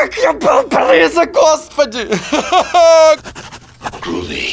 как я был близок, господи!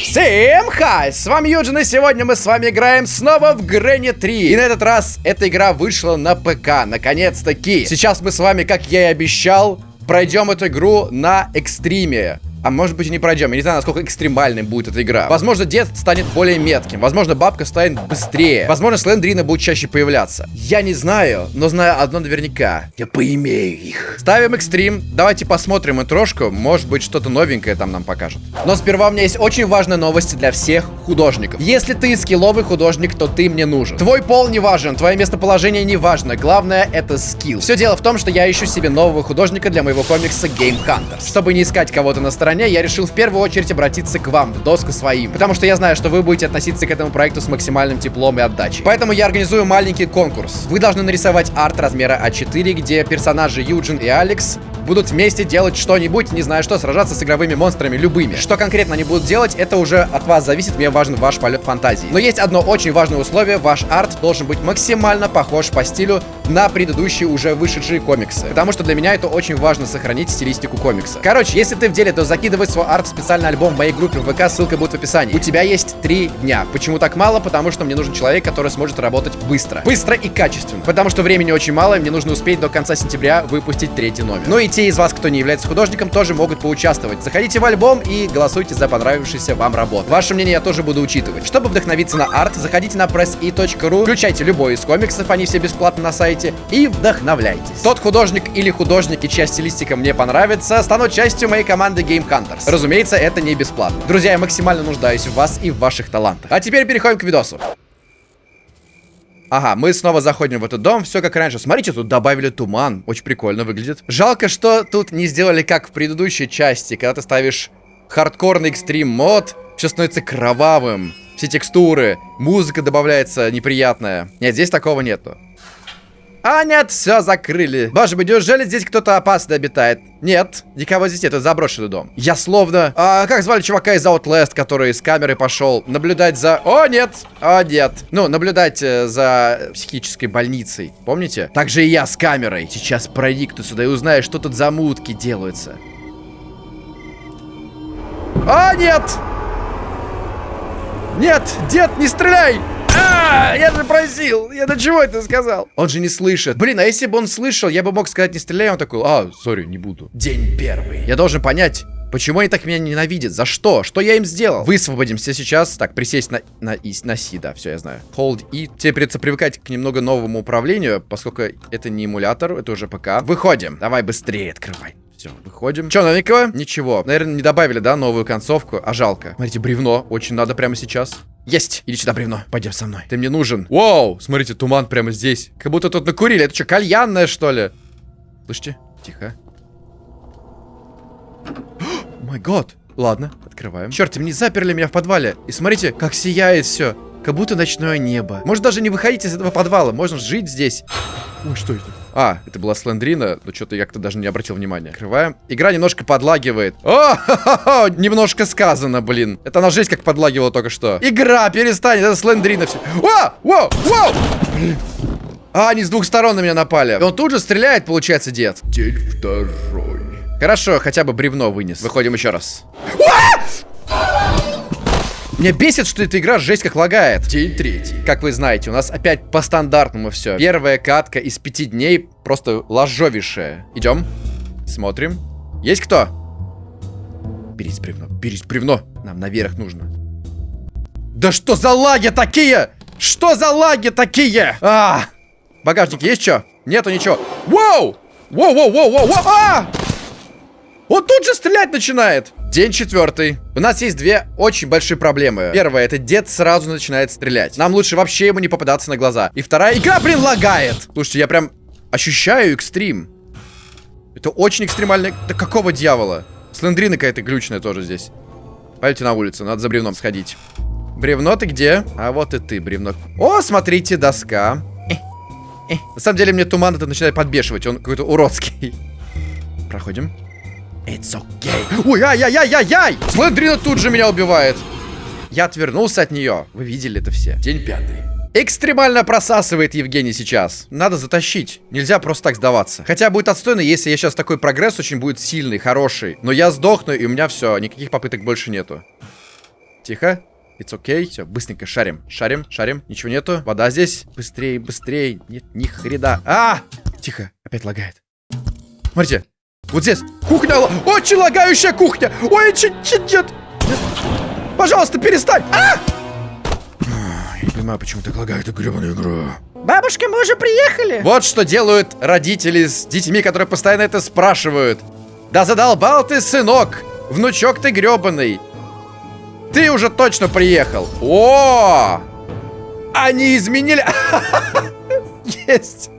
Всем хай! С вами Юджин, и сегодня мы с вами играем снова в Грэнни 3. И на этот раз эта игра вышла на ПК, наконец-таки. Сейчас мы с вами, как я и обещал, пройдем эту игру на экстриме. А может быть и не пройдем. Я не знаю, насколько экстремальной будет эта игра. Возможно, дед станет более метким. Возможно, бабка станет быстрее. Возможно, слендрины будут чаще появляться. Я не знаю, но знаю одно наверняка. Я поимею их. Ставим экстрим. Давайте посмотрим интрошку. Может быть, что-то новенькое там нам покажут. Но сперва у меня есть очень важная новость для всех художников. Если ты скилловый художник, то ты мне нужен. Твой пол не важен, твое местоположение не важно. Главное, это скилл. Все дело в том, что я ищу себе нового художника для моего комикса Game Hunters. Чтобы не искать кого-то на стороне стороне, я решил в первую очередь обратиться к вам, в доску своим. Потому что я знаю, что вы будете относиться к этому проекту с максимальным теплом и отдачей. Поэтому я организую маленький конкурс. Вы должны нарисовать арт размера А4, где персонажи Юджин и Алекс будут вместе делать что-нибудь, не знаю что, сражаться с игровыми монстрами, любыми. Что конкретно они будут делать, это уже от вас зависит, мне важен ваш полет фантазии. Но есть одно очень важное условие, ваш арт должен быть максимально похож по стилю на предыдущие уже вышедшие комиксы. Потому что для меня это очень важно сохранить стилистику комикса. Короче, если ты в деле, то закидывай свой арт в специальный альбом в моей группе в ВК, ссылка будет в описании. У тебя есть три дня. Почему так мало? Потому что мне нужен человек, который сможет работать быстро. Быстро и качественно. Потому что времени очень мало, и мне нужно успеть до конца сентября выпустить третий номер. Ну и те из вас, кто не является художником, тоже могут поучаствовать. Заходите в альбом и голосуйте за понравившуюся вам работу. Ваше мнение я тоже буду учитывать. Чтобы вдохновиться на арт, заходите на pressi.ru, включайте любой из комиксов, они все бесплатно на сайте, и вдохновляйтесь. Тот художник или художники, чья стилистика мне понравится, станут частью моей команды Game Hunters. Разумеется, это не бесплатно. Друзья, я максимально нуждаюсь в вас и в ваших талантах. А теперь переходим к видосу. Ага, мы снова заходим в этот дом, все как раньше. Смотрите, тут добавили туман, очень прикольно выглядит. Жалко, что тут не сделали как в предыдущей части, когда ты ставишь хардкорный экстрим мод, все становится кровавым. Все текстуры, музыка добавляется неприятная. Нет, здесь такого нету. А нет, все закрыли. Боже мой, неужели здесь кто-то опасный обитает? Нет, никого здесь нет, это заброшенный дом. Я словно... А, как звали чувака из Outlast, который с камерой пошел наблюдать за... О, нет! О, нет. Ну, наблюдать э, за психической больницей. Помните? Так же и я с камерой. Сейчас проникну сюда и узнаю, что тут за мутки делаются. А, нет! Нет, дед, не стреляй! А, я же просил! Я до чего это сказал? Он же не слышит. Блин, а если бы он слышал, я бы мог сказать не стреляй, он такой, а, сори, не буду. День первый. Я должен понять, Почему они так меня ненавидят? За что? Что я им сделал? Высвободимся сейчас. Так, присесть на, на, и, на си, да, все, я знаю. Hold и. Тебе придется привыкать к немного новому управлению, поскольку это не эмулятор, это уже ПК. Выходим. Давай быстрее открывай. Все, выходим. Че, новенького? Ничего. Наверное, не добавили, да, новую концовку. А жалко. Смотрите, бревно. Очень надо прямо сейчас. Есть! Иди сюда, бревно. Пойдем со мной. Ты мне нужен. Вау! Смотрите, туман прямо здесь. Как будто тут накурили. Это что, кальянная, что ли? Слышите? Тихо. Май год. Ладно, открываем. Черт, мне заперли меня в подвале. И смотрите, как сияет все. Как будто ночное небо. Может даже не выходить из этого подвала. Можно жить здесь. Ой, что это? А, это была Слендрина, но что-то я как-то даже не обратил внимания. Открываем. Игра немножко подлагивает. О, ха -ха -ха, немножко сказано, блин. Это она жесть как подлагивала только что. Игра, перестань, это Слендрина все. О, о, о! А, они с двух сторон на меня напали. И он тут же стреляет, получается, дед. День второй. Хорошо, хотя бы бревно вынес. Выходим еще раз. Меня бесит, что эта игра жесть как лагает. День третий. Как вы знаете, у нас опять по стандартному все. Первая катка из пяти дней просто ложовейшая. Идем. Смотрим. Есть кто? Берись бревно, берись бревно. Нам наверх нужно. Да что за лаги такие? Что за лаги такие? А! Багажник есть что? Нету ничего. Воу! Воу, воу, воу, воу, воу! А! Он тут же стрелять начинает. День четвертый. У нас есть две очень большие проблемы. Первая, это дед сразу начинает стрелять. Нам лучше вообще ему не попадаться на глаза. И вторая, игра, блин, лагает. Слушайте, я прям ощущаю экстрим. Это очень экстремально. Да какого дьявола? Слендрина какая-то глючная тоже здесь. Пойдите на улицу, надо за бревном сходить. Бревно ты где? А вот и ты, бревно. О, смотрите, доска. Э, э. На самом деле мне туман это начинает подбешивать. Он какой-то уродский. Проходим. It's okay. Ой, ай-яй-яй-яй-яй! Слендрина тут же меня убивает. Я отвернулся от нее. Вы видели это все. День пятый. Экстремально просасывает Евгений сейчас. Надо затащить. Нельзя просто так сдаваться. Хотя будет отстойно, если я сейчас такой прогресс очень будет сильный, хороший. Но я сдохну, и у меня все. Никаких попыток больше нету. Тихо. It's okay. Все, быстренько шарим. Шарим, шарим. Ничего нету. Вода здесь. Быстрее, быстрее. Нет, ни хрена. А! Тихо. Опять лагает. Смотрите. Вот здесь. Кухня. Очень лагающая кухня. Ой, чуть чуть нет. Пожалуйста, перестань. А! Я не понимаю, почему так лагает эту гребаную игру. Бабушка, мы уже приехали. Вот что делают родители с детьми, которые постоянно это спрашивают. Да задолбал ты, сынок. Внучок ты гребаный. Ты уже точно приехал. О! Они изменили... Есть.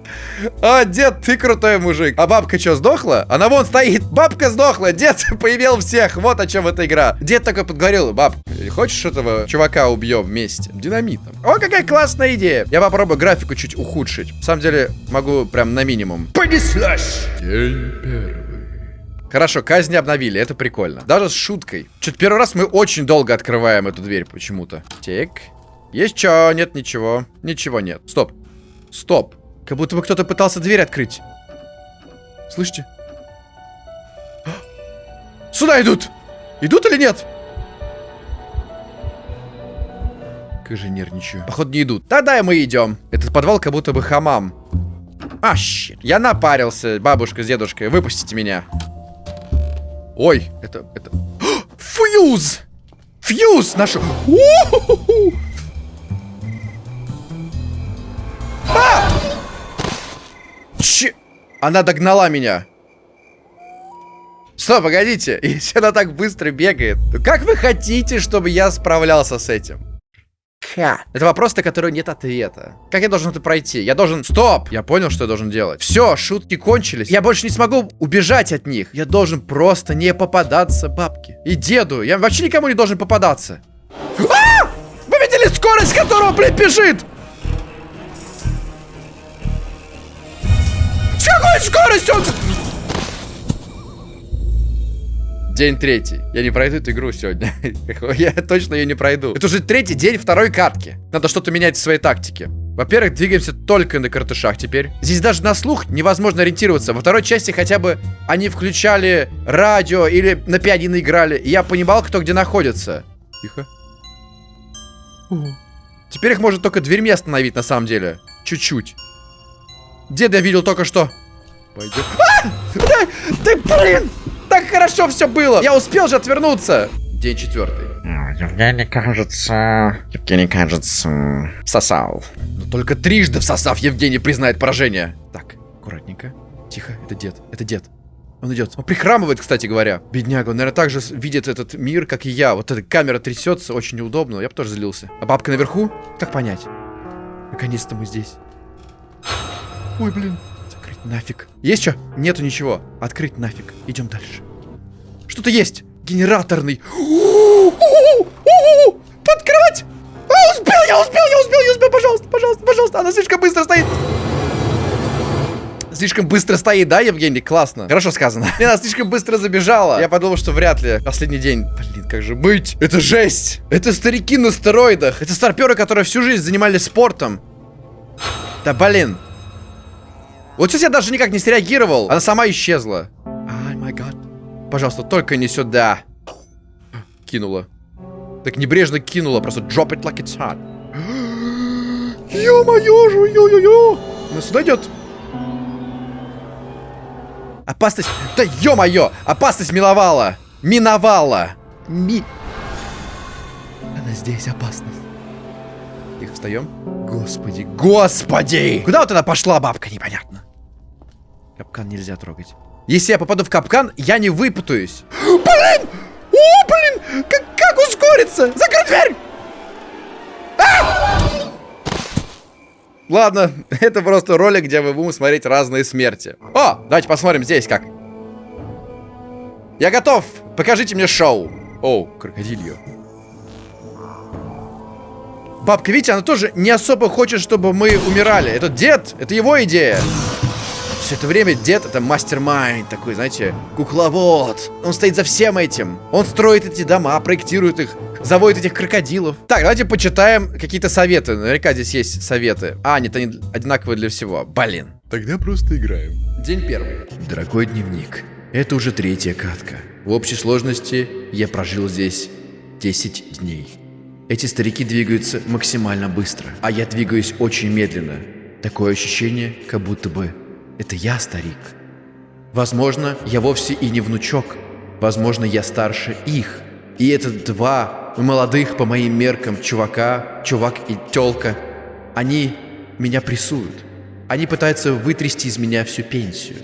А, дед, ты крутой мужик. А бабка что, сдохла? Она вон стоит. Бабка сдохла. Дед появил всех. Вот о чем эта игра. Дед такой подговорил. Баб, хочешь этого чувака убьем вместе? Динамитом. О, какая классная идея. Я попробую графику чуть ухудшить. На самом деле, могу прям на минимум. Понеслась. День первый. Хорошо, казни обновили, это прикольно. Даже с шуткой. Что-то первый раз мы очень долго открываем эту дверь почему-то. Так. Есть что? Нет ничего. Ничего нет. Стоп. Стоп. Как будто бы кто-то пытался дверь открыть. Слышите? Сюда идут! Идут или нет? Как же нервничаю. Походу не идут. Тогда мы идем. Этот подвал как будто бы хамам. А, щит. Я напарился, бабушка с дедушкой. Выпустите меня. Ой, это... это... Фьюз! Фьюз нашел! А! Че? Она догнала меня. Стоп, погодите. Если она так быстро бегает, то как вы хотите, чтобы я справлялся с этим? Ха. Это вопрос, на который нет ответа. Как я должен это пройти? Я должен... Стоп! Я понял, что я должен делать. Все, шутки кончились. Я больше не смогу убежать от них. Я должен просто не попадаться бабке. И деду. Я вообще никому не должен попадаться. А! Вы видели скорость, которого, блин, бежит? Какой скоростью он... День третий. Я не пройду эту игру сегодня. Я точно ее не пройду. Это уже третий день второй катки. Надо что-то менять в своей тактике. Во-первых, двигаемся только на картышах теперь. Здесь даже на слух невозможно ориентироваться. Во второй части хотя бы они включали радио или на пианино играли. И я понимал, кто где находится. Тихо. Теперь их можно только дверьми остановить на самом деле. Чуть-чуть. Деда я видел только что. Пойдем. А! Да, ты, блин! Так хорошо все было! Я успел же отвернуться! День четвертый. Евгений, кажется... Евгений, кажется... Всосал. Но только трижды всосав, Евгений признает поражение. Так, аккуратненько. Тихо, это дед, это дед. Он идет. Он прихрамывает, кстати говоря. Бедняга, он, наверное, так же видит этот мир, как и я. Вот эта камера трясется, очень неудобно. Я бы тоже злился. А бабка наверху? Как понять? Наконец-то мы здесь. Ой, блин. Закрыть нафиг. Есть что? Нету ничего. Открыть нафиг. Идем дальше. Что-то есть. Генераторный. Подкрывать! А, успел, я успел, я успел, я успел. Пожалуйста, пожалуйста, пожалуйста. Она слишком быстро стоит. Слишком быстро стоит, да, Евгений? Классно. Хорошо сказано. Она слишком быстро забежала. Я подумал, что вряд ли. Последний день. Блин, как же быть? Это жесть. Это старики на стероидах. Это старперы, которые всю жизнь занимались спортом. Да блин. Вот сейчас я даже никак не среагировал. Она сама исчезла. Ай, май гад. Пожалуйста, только не сюда. Кинула. Так небрежно кинула. Просто drop it like it's hot. Ё-моё, ё ё ё Она сюда идет. Опасность. Да ё-моё! Опасность миновала. Миновала. Ми... Она здесь опасность. Тихо, встаем. Господи, господи! Куда вот она пошла, бабка, непонятно. Капкан нельзя трогать. Если я попаду в капкан, я не выпутаюсь. Блин! О, блин! Как, как ускориться? Закрой дверь! А! Ладно, это просто ролик, где мы будем смотреть разные смерти. О, давайте посмотрим здесь как. Я готов! Покажите мне шоу. О, крокодильо. Бабка, видите, она тоже не особо хочет, чтобы мы умирали. Этот дед, это его идея. Все это время дед это мастер-майнд такой, знаете, кукловод. Он стоит за всем этим. Он строит эти дома, проектирует их, заводит этих крокодилов. Так, давайте почитаем какие-то советы. Наверняка здесь есть советы. А, нет, они одинаковые для всего. Блин. Тогда просто играем. День первый. Дорогой дневник. Это уже третья катка. В общей сложности я прожил здесь 10 дней. Эти старики двигаются максимально быстро, а я двигаюсь очень медленно. Такое ощущение, как будто бы это я старик. Возможно, я вовсе и не внучок. Возможно, я старше их. И это два молодых по моим меркам чувака, чувак и тёлка. Они меня прессуют. Они пытаются вытрясти из меня всю пенсию.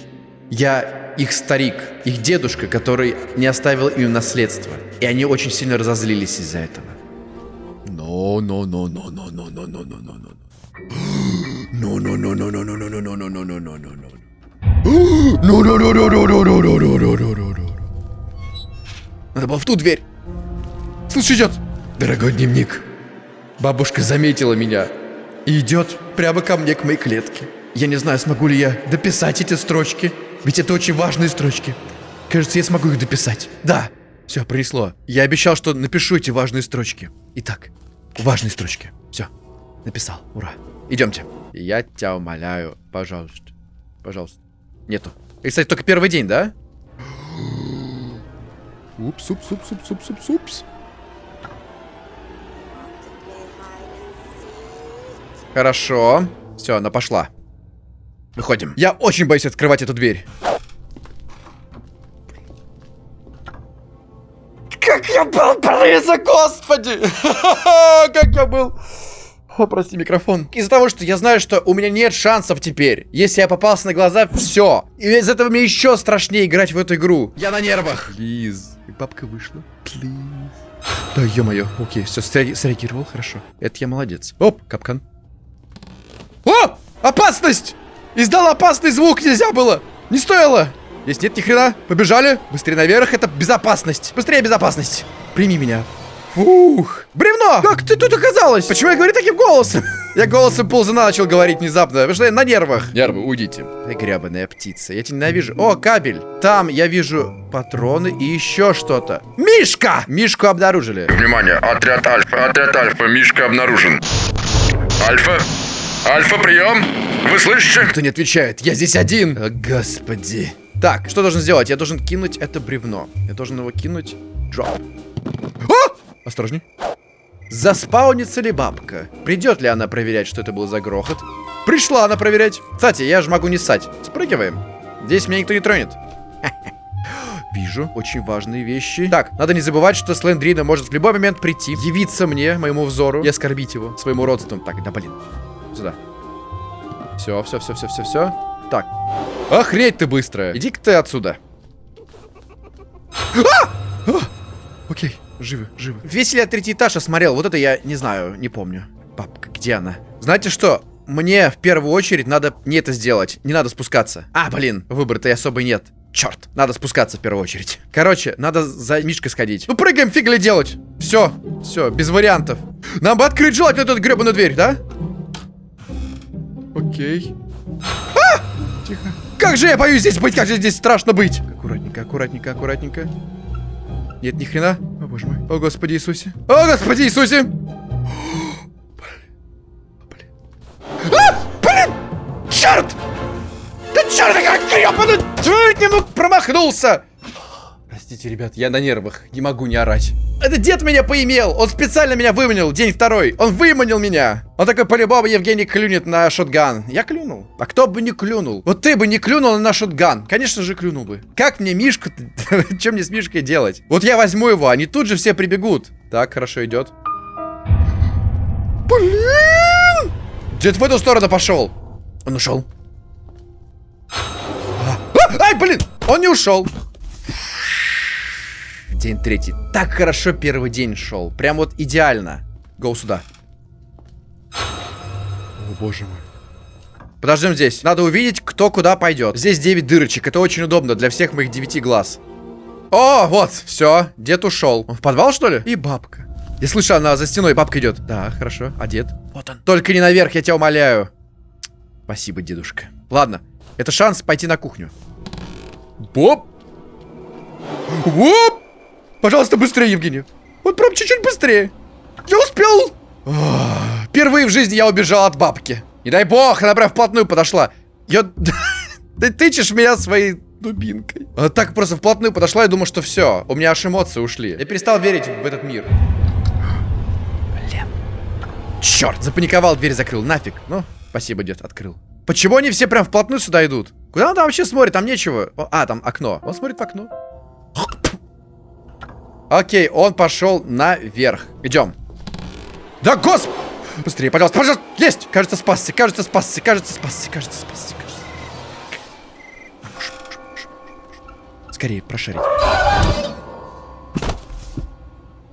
Я их старик, их дедушка, который не оставил им наследство. И они очень сильно разозлились из-за этого. No, no, no, no, no, no, no, no, no, no, no. No, no, no, no, no, no, no, no, no, no, no, no, no, no, no. No, no, no, no, no, no, no, no, no, no, no, no, no. Надо было в ту дверь. Слышь, идет. Дорогой дневник. Бабушка заметила меня и идет прямо ко мне, к моей клетке. Я не знаю, смогу ли я дописать эти строчки, ведь это очень важные строчки. Кажется, я смогу их дописать. Да, все, принесло. Я обещал, что напишу эти важные строчки. Итак, важные строчки. Все, написал. Ура. Идемте. Я тебя умоляю, пожалуйста. Пожалуйста. Нету. И, кстати, только первый день, да? Упс, упс, упс, упс, упс, упс, упс. Хорошо. Все, она пошла. Выходим. Я очень боюсь открывать эту дверь. Как я был близок, господи! Как я был... О, прости, микрофон. Из-за того, что я знаю, что у меня нет шансов теперь. Если я попался на глаза, все. И из этого мне еще страшнее играть в эту игру. Я на нервах. Плиз. И бабка вышла. Плиз. Да, ё-моё. Окей, все, среагировал, хорошо. Это я молодец. Оп, капкан. О! Опасность! Издал опасный звук, нельзя было! Не стоило! Здесь нет ни хрена. Побежали. Быстрее наверх, это безопасность. Быстрее безопасность. Прими меня. Ух! Бревно! Как ты тут оказалась? Почему я говорю таким голосом? Я голосом ползуна начал говорить внезапно, потому что я на нервах. Нервы, уйдите. Ты гребаная птица, я тебя ненавижу. О, кабель. Там я вижу патроны и еще что-то. Мишка! Мишку обнаружили. Внимание, отряд Альфа, отряд Альфа, Мишка обнаружен. Альфа, Альфа, прием! Вы слышите? Кто не отвечает? Я здесь один. О, господи. Так, что должен сделать? Я должен кинуть это бревно. Я должен его кинуть. Дроп. А! Осторожней. Заспаунится ли бабка? Придет ли она проверять, что это был за грохот? Пришла она проверять. Кстати, я же могу не ссать. Спрыгиваем. Здесь меня никто не тронет. Вижу очень важные вещи. Так, надо не забывать, что Слендрина может в любой момент прийти, явиться мне, моему взору, и оскорбить его своим уродством. Так, да блин. Сюда. Все, все, все, все, все, все. Так. Охреть ты быстрая. Иди-ка ты отсюда. А! А! Окей. Живы, живы. Весь ли я третий этаж осмотрел? Вот это я не знаю, не помню. Папка, где она? Знаете что? Мне в первую очередь надо не это сделать. Не надо спускаться. А, блин, выбора-то и особо нет. Черт, надо спускаться в первую очередь. Короче, надо за Мишкой сходить. Ну, прыгаем, фиг ли делать. Все, все, без вариантов. Нам бы открыть желательно эту гребаную дверь, да? Окей. А! Тихо. Как же я боюсь здесь быть, как же здесь страшно быть. Аккуратненько, аккуратненько, аккуратненько. Нет, ни хрена. О, боже мой. О, Господи Иисусе. О, Господи Иисусе. Блин. А, блин! Черт! Да черт, как гребаный! Чуть не мог промахнулся! Простите, ребят, я на нервах. Не могу не орать. Это дед меня поимел! Он специально меня выманил, день второй. Он выманил меня. Он такой, по-любому, Евгений клюнет на шотган. Я клюнул. А кто бы не клюнул? Вот ты бы не клюнул на шотган. Конечно же, клюнул бы. Как мне Мишку... Чем мне с Мишкой делать? Вот я возьму его, они тут же все прибегут. Так, хорошо идет. Блин! Дед в эту сторону пошел. Он ушел. А, ай, блин! Он не ушел. День третий. Так хорошо первый день шел. Прям вот идеально. Гоу сюда. О, боже мой. Подождем здесь. Надо увидеть, кто куда пойдет. Здесь 9 дырочек. Это очень удобно для всех моих 9 глаз. О, вот, все. Дед ушел. Он в подвал, что ли? И бабка. Я слышу, она за стеной, бабка идет. Да, хорошо. А дед? Вот он. Только не наверх, я тебя умоляю. Спасибо, дедушка. Ладно. Это шанс пойти на кухню. Боп! Воп! Пожалуйста, быстрее, Евгений. Вот прям чуть-чуть быстрее. Я успел. Впервые в жизни я убежал от бабки. Не дай бог, она прям вплотную подошла. Я... Ты тычешь меня своей дубинкой. Она так просто вплотную подошла, я думал, что все. У меня аж эмоции ушли. Я перестал верить в этот мир. Блин. Черт, запаниковал, дверь закрыл. Нафиг. Ну, спасибо, дед, открыл. Почему они все прям вплотную сюда идут? Куда он там вообще смотрит? Там нечего. А, там окно. Он смотрит в окно. Окей, он пошел наверх. Идем. Да, госп... Быстрее, пожалуйста, пожалуйста. Есть! Кажется, спасся, кажется, спасся, кажется, спасся, кажется, спасся, кажется. Скорее, прошарить.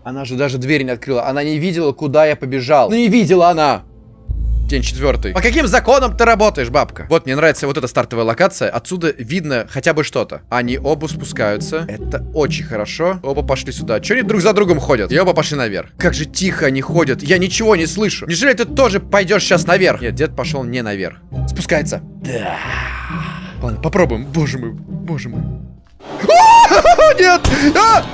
Она же даже дверь не открыла. Она не видела, куда я побежал. Ну не видела она. День четвертый. По каким законам ты работаешь, бабка? Вот, мне нравится вот эта стартовая локация. Отсюда видно хотя бы что-то. Они оба спускаются. Это очень хорошо. Оба пошли сюда. Че они друг за другом ходят? И оба пошли наверх. Как же тихо они ходят. Я ничего не слышу. Неужели ты тоже пойдешь сейчас наверх? Нет, дед пошел не наверх. Спускается. Да. Ладно, попробуем. Боже мой, боже мой. Нет! А!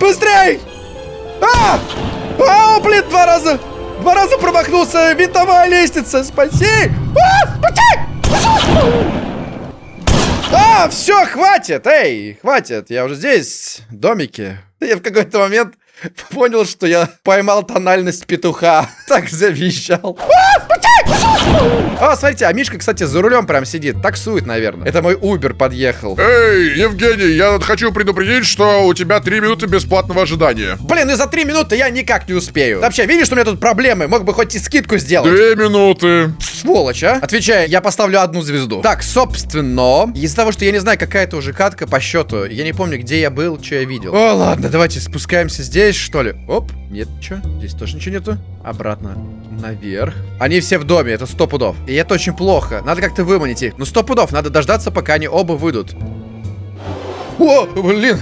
Быстрей! А! А, блин, два раза! Два раза промахнулся! Винтовая лестница! Спаси! А! Спаси! А, все, хватит! Эй, хватит! Я уже здесь, в домике. Я в какой-то момент понял, что я поймал тональность петуха. Так завизжал. А! О, смотрите, а Мишка, кстати, за рулем прям сидит. Таксует, наверное. Это мой Убер подъехал. Эй, Евгений, я тут хочу предупредить, что у тебя три минуты бесплатного ожидания. Блин, и за три минуты я никак не успею. Вообще, видишь, что у меня тут проблемы? Мог бы хоть и скидку сделать. Две минуты. Сволочь, а? Отвечаю, я поставлю одну звезду. Так, собственно, из-за того, что я не знаю, какая это уже катка по счету, я не помню, где я был, что я видел. О, ладно, давайте спускаемся здесь, что ли. Оп, нет, что? Здесь тоже ничего нету. Обратно. Наверх. Они все в доме, это сто пудов. И это очень плохо. Надо как-то выманить их. Ну, сто пудов, надо дождаться, пока они оба выйдут. О, блин.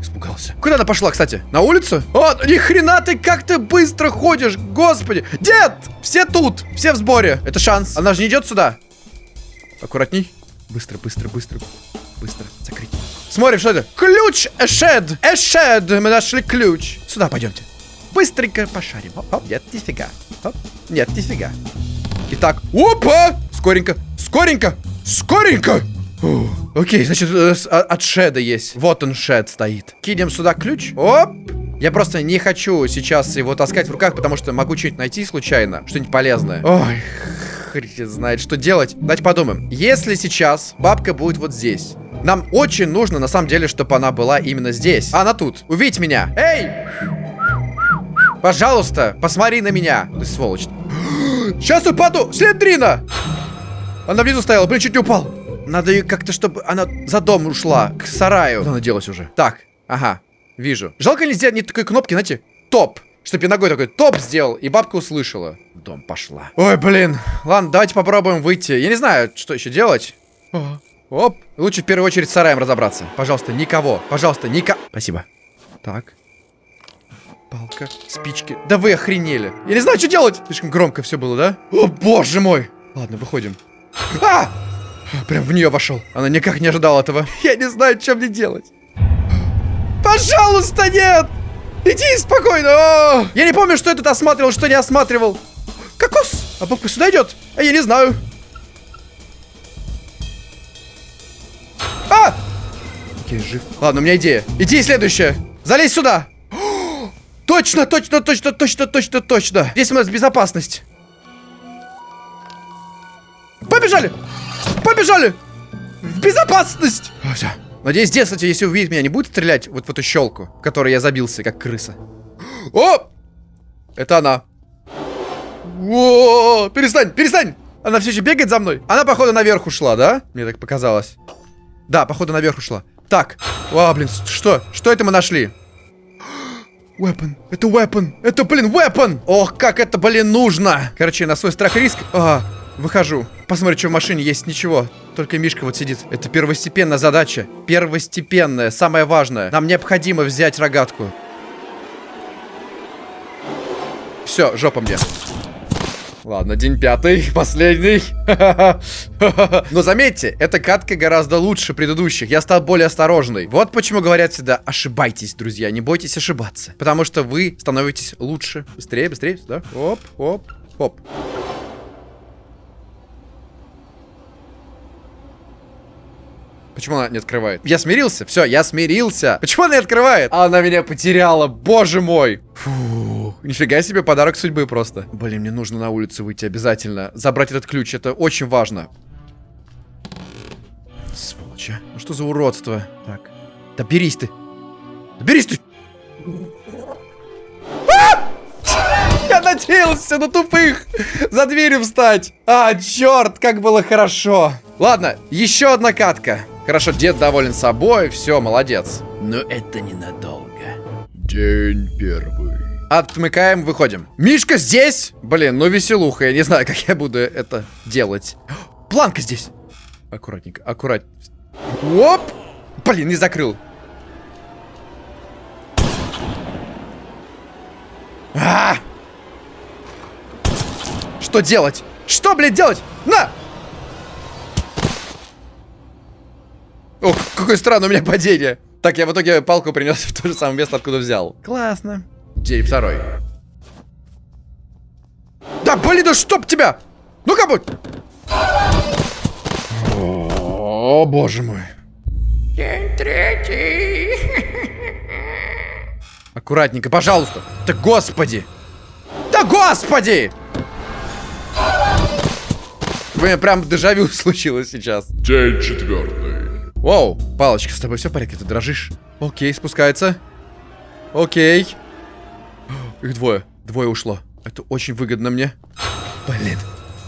Испугался. Куда она пошла, кстати? На улицу? О, ни хрена ты как ты быстро ходишь, господи. Дед, все тут, все в сборе. Это шанс. Она же не идет сюда. Аккуратней. Быстро, быстро, быстро. Быстро, закрыть. Смотрим, что это? Ключ, эшед, эшед. Мы нашли ключ. Сюда пойдемте. Быстренько пошарим. Оп, оп, нет, нифига. Оп, нет, нифига. Итак, опа! Скоренько, скоренько, скоренько. Фу. Окей, значит, э, а- от шеда есть. Вот он, шед стоит. Кинем сюда ключ. Оп! Я просто не хочу сейчас его таскать в руках, потому что могу что-нибудь найти случайно. Что-нибудь полезное. Ой, хрен знает, что делать. Давайте подумаем. Если сейчас бабка будет вот здесь, нам очень нужно, на самом деле, чтобы она была именно здесь. Она тут. Увидь меня. Эй! Пожалуйста, посмотри на меня. Ты сволочь. Сейчас упаду! Слендрина! Она внизу стояла, блин, чуть не упал. Надо ее как-то, чтобы она за дом ушла, к сараю. Куда она делась уже? Так, ага, вижу. Жалко не сделать не такой кнопки, знаете, топ. Чтоб я ногой такой топ сделал, и бабка услышала. В дом пошла. Ой, блин. Ладно, давайте попробуем выйти. Я не знаю, что еще делать. О, Оп. Лучше в первую очередь с сараем разобраться. Пожалуйста, никого. Пожалуйста, ника... Спасибо. Так. Палка, спички. Да вы охренели. Я не знаю, что делать. Слишком громко все было, да? О, боже мой. Ладно, выходим. А! Прям в нее вошел. Она никак не ожидала этого. Я не знаю, что мне делать. Пожалуйста, нет! Иди спокойно. О! Я не помню, что я тут осматривал, что не осматривал. Кокос! А бабка сюда идет? А я не знаю. А! Окей, жив. Ладно, у меня идея. Идея следующая. Залезь сюда. Точно, точно, точно, точно, точно, точно. Здесь у нас безопасность. Побежали! Побежали! В безопасность! О, всё. Надеюсь, дед, кстати, если увидит меня, не будет стрелять вот в эту щелку, в которой я забился, как крыса. О! Это она. О, перестань, перестань! Она все еще бегает за мной. Она, походу, наверх ушла, да? Мне так показалось. Да, походу, наверх ушла. Так. О, блин, что? Что это мы нашли? Weapon. Это weapon. Это, блин, weapon. Ох, как это, блин, нужно. Короче, на свой страх и риск. А, выхожу. Посмотрю, что в машине есть. Ничего. Только Мишка вот сидит. Это первостепенная задача. Первостепенная, самое важное. Нам необходимо взять рогатку. Все, жопа мне. Ладно, день пятый, последний. Но заметьте, эта катка гораздо лучше предыдущих. Я стал более осторожный. Вот почему говорят всегда, ошибайтесь, друзья, не бойтесь ошибаться. Потому что вы становитесь лучше. Быстрее, быстрее, сюда. Оп, оп, оп. Почему она не открывает? Я смирился. Все, я смирился. Почему она не открывает? Она меня потеряла. Боже мой. Фу. Нифига себе подарок судьбы просто. Блин, мне нужно на улицу выйти обязательно. Забрать этот ключ. Это очень важно. Сволочь, а. Ну что за уродство? Так. Да берись ты. Да берись ты. А! Я надеялся на тупых за дверью встать. А, черт, как было хорошо. Ладно, еще одна катка. Хорошо, дед доволен собой, все, молодец. Но это ненадолго. День первый. Отмыкаем, выходим. Мишка здесь? Блин, ну веселуха, я не знаю, как я буду это делать. Планка здесь. Аккуратненько, аккурат. Оп! Блин, не закрыл. А! Что делать? Что, блядь, делать? На! О, какое странное у меня падение. Так, я в итоге палку принес в то же самое место, откуда взял. Классно. День второй. Да, блин, да чтоб тебя! Ну-ка, будь! О, боже мой. День третий. Аккуратненько, пожалуйста. Да господи! Да господи! У меня прям дежавю случилось сейчас. День четвертый. Воу, палочка, с тобой все в порядке, ты дрожишь? Окей, спускается. Окей. Их двое. Двое ушло. Это очень выгодно мне. Блин.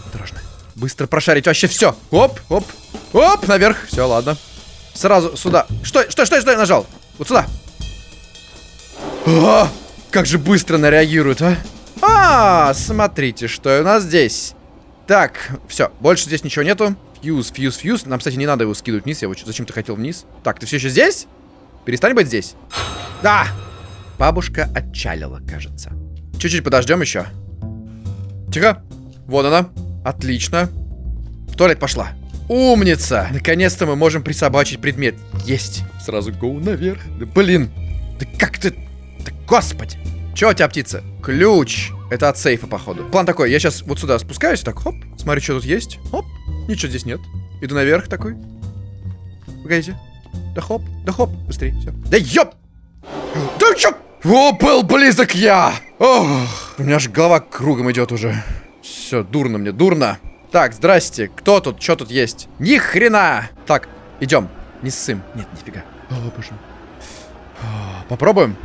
Осторожно. Быстро прошарить вообще все. Оп, оп, оп, наверх. Все, ладно. Сразу сюда. Что, что, что, что я нажал? Вот сюда. А, как же быстро она реагирует, а? А, смотрите, что у нас здесь. Так, все, больше здесь ничего нету. Фьюз, фьюз, фьюз. Нам, кстати, не надо его скидывать вниз. Я его зачем-то хотел вниз. Так, ты все еще здесь? Перестань быть здесь. Да! Бабушка отчалила, кажется. Чуть-чуть подождем еще. Тихо. Вот она. Отлично. В туалет пошла. Умница! Наконец-то мы можем присобачить предмет. Есть. Сразу гоу наверх. Да блин. Да как ты... Да господи. Че у тебя, птица? Ключ. Это от сейфа, походу. План такой. Я сейчас вот сюда спускаюсь. Так, хоп. Смотрю, что тут есть. Хоп. Ничего здесь нет. Иду наверх такой. Погодите. Да хоп, да хоп. Быстрее, все. Да ёп! Да чё? О, был близок я! Ох, у меня аж голова кругом идет уже. Все, дурно мне, дурно. Так, здрасте. Кто тут? Что тут есть? Ни хрена! Так, идем. Не ссым. Нет, нифига. О, боже. Попробуем.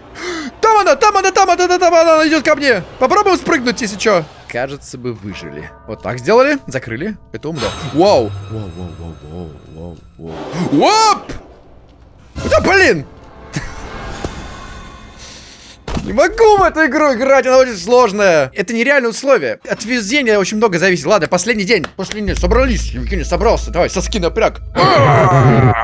Там она, там она, там она, там она, она идет ко мне. Попробуем спрыгнуть, если что. Кажется, бы выжили. Вот так сделали, закрыли. Это умно. Вау. Вау, вау, вау, вау, вау, вау. Оп! Да блин! Не могу в эту игру играть, она очень сложная. Это нереальные условия. От везения очень много зависит. Ладно, последний день. Последний. Собрались. Евгений собрался. Давай, соски напряг.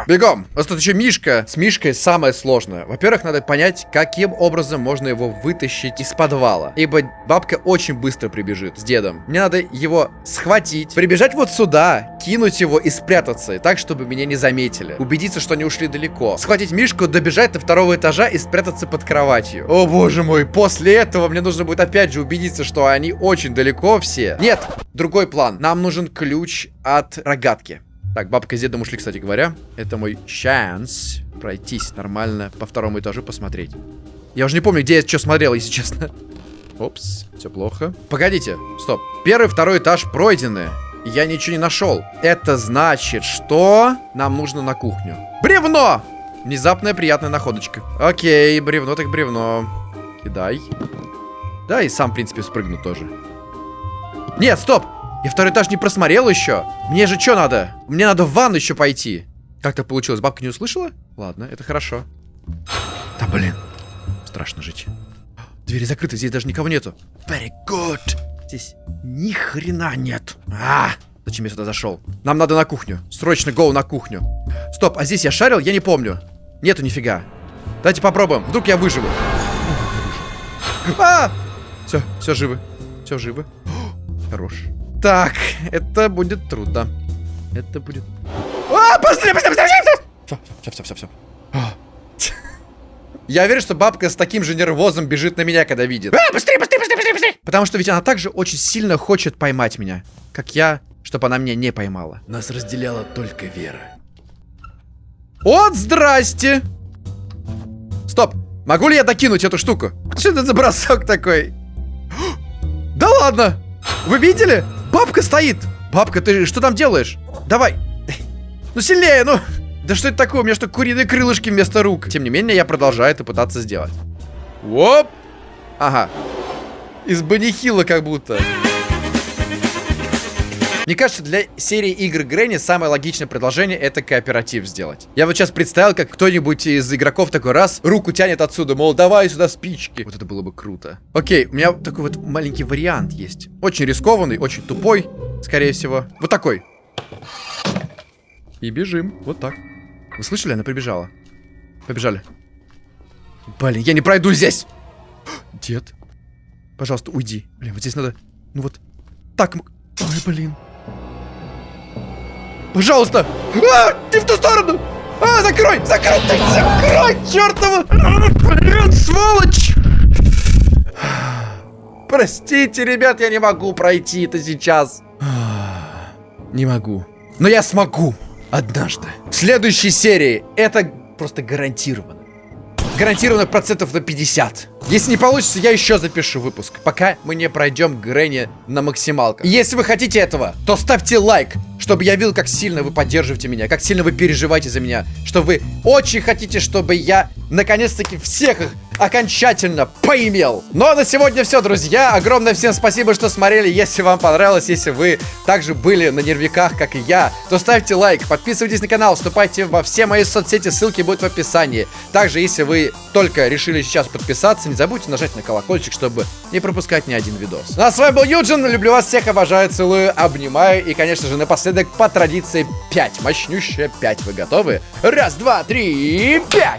Бегом. У нас тут еще Мишка. С Мишкой самое сложное. Во-первых, надо понять, каким образом можно его вытащить из подвала. Ибо бабка очень быстро прибежит с дедом. Мне надо его схватить, прибежать вот сюда, кинуть его и спрятаться. Так, чтобы меня не заметили. Убедиться, что они ушли далеко. Схватить Мишку, добежать до второго этажа и спрятаться под кроватью. О боже мой, после этого мне нужно будет опять же убедиться, что они очень далеко все. Нет, другой план. Нам нужен ключ от рогатки. Так, бабка с дедом ушли, кстати говоря. Это мой шанс пройтись нормально по второму этажу посмотреть. Я уже не помню, где я что смотрел, если честно. Опс, все плохо. Погодите, стоп. Первый, второй этаж пройдены. Я ничего не нашел. Это значит, что нам нужно на кухню. Бревно! Внезапная приятная находочка. Окей, бревно так бревно. Кидай. Да, и сам, в принципе, спрыгну тоже. Нет, стоп! Я второй этаж не просмотрел еще. Мне же что надо? Мне надо в ванну еще пойти. Как так получилось? Бабка не услышала? Ладно, это хорошо. Да блин. Страшно жить. Двери закрыты, здесь даже никого нету. Very good. Здесь ни хрена нет. А, зачем я сюда зашел? Нам надо на кухню. Срочно гоу на кухню. Стоп, а здесь я шарил? Я не помню. Нету нифига. Давайте попробуем. Вдруг я выживу. А! Все, все живы. Все живы. Хорош. Так, это будет трудно. Это будет... А, быстрее, быстрее, быстрее! Все, все, все, все, все. Я уверен, что бабка с таким же нервозом бежит на меня, когда видит. А, быстрее, быстрее, быстрее, быстрее, быстрее! Потому что ведь она также очень сильно хочет поймать меня, как я, чтобы она меня не поймала. Нас разделяла только вера. Вот, здрасте! Стоп, могу ли я докинуть эту штуку? Что это за бросок такой? Да ладно! Вы видели? Бабка стоит! Бабка, ты что там делаешь? Давай! Ну сильнее, ну! Да что это такое? У меня что, куриные крылышки вместо рук? Тем не менее, я продолжаю это пытаться сделать. Оп! Ага. Из банихила как будто. Мне кажется, для серии игр Грэнни самое логичное предложение это кооператив сделать. Я вот сейчас представил, как кто-нибудь из игроков такой раз руку тянет отсюда, мол, давай сюда спички. Вот это было бы круто. Окей, у меня такой вот маленький вариант есть. Очень рискованный, очень тупой, скорее всего. Вот такой. И бежим. Вот так. Вы слышали? Она прибежала. Побежали. Блин, я не пройду здесь. Дед. Пожалуйста, уйди. Блин, вот здесь надо... Ну вот. Так. Ой, блин. Пожалуйста! А, не в ту сторону! А, закрой! Закрой! Ты закрой! Чертова! Блин, сволочь! Простите, ребят, я не могу пройти это сейчас. Не могу. Но я смогу. Однажды. В следующей серии это просто гарантированно. Гарантированно процентов на 50. Если не получится, я еще запишу выпуск, пока мы не пройдем Грэнни на максималках. Если вы хотите этого, то ставьте лайк, чтобы я видел, как сильно вы поддерживаете меня, как сильно вы переживаете за меня, что вы очень хотите, чтобы я наконец-таки всех их окончательно поимел. Ну а на сегодня все, друзья. Огромное всем спасибо, что смотрели. Если вам понравилось, если вы также были на нервиках, как и я, то ставьте лайк, подписывайтесь на канал, вступайте во все мои соцсети, ссылки будут в описании. Также, если вы только решили сейчас подписаться, не забудьте нажать на колокольчик, чтобы не пропускать ни один видос. Ну а с вами был Юджин, люблю вас всех, обожаю, целую, обнимаю. И, конечно же, напоследок, по традиции, 5, мощнющая 5. Вы готовы? Раз, два, три, пять!